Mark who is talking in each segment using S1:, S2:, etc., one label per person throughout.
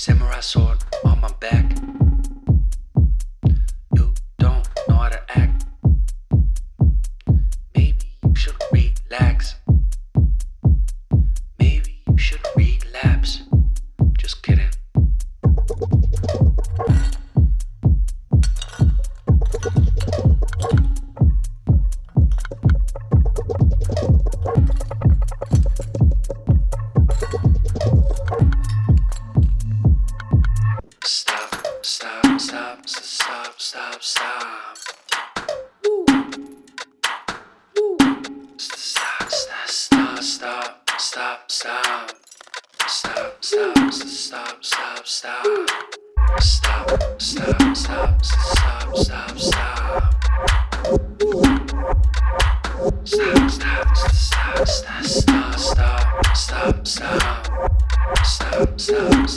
S1: Samurai sword on my back. You don't know how to act. Maybe you should relax. Maybe you should relapse. Just kidding. Stop, stop, stop, stop, stop. Stop, stop, stop, stop, stop, stop. Stop, stop, stop, stop, stop, stop, stop, stop. Stop, stop,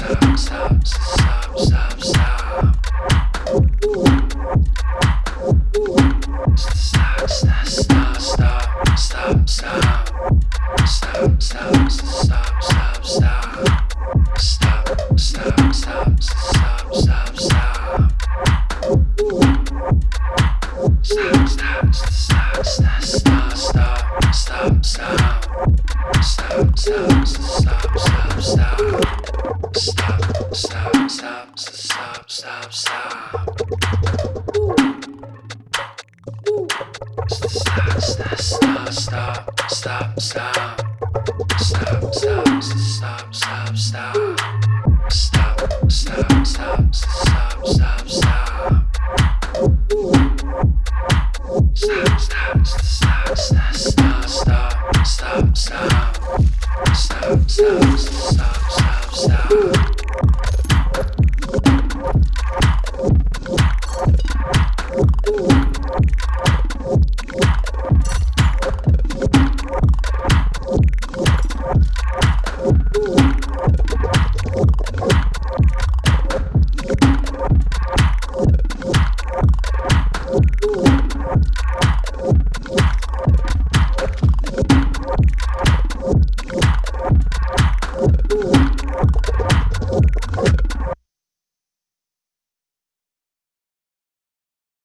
S1: Stop, stop, stop, stop, stop, stop, stop, stop, stop, stop. Stop, stop, stop, stop, stop, stop. Stop, stop, stop, stop, stop. Stop, stop, stop, stop, stop, stop. Stop, stop, stop, stop, stop, stop, stop, stop. Stop, stop,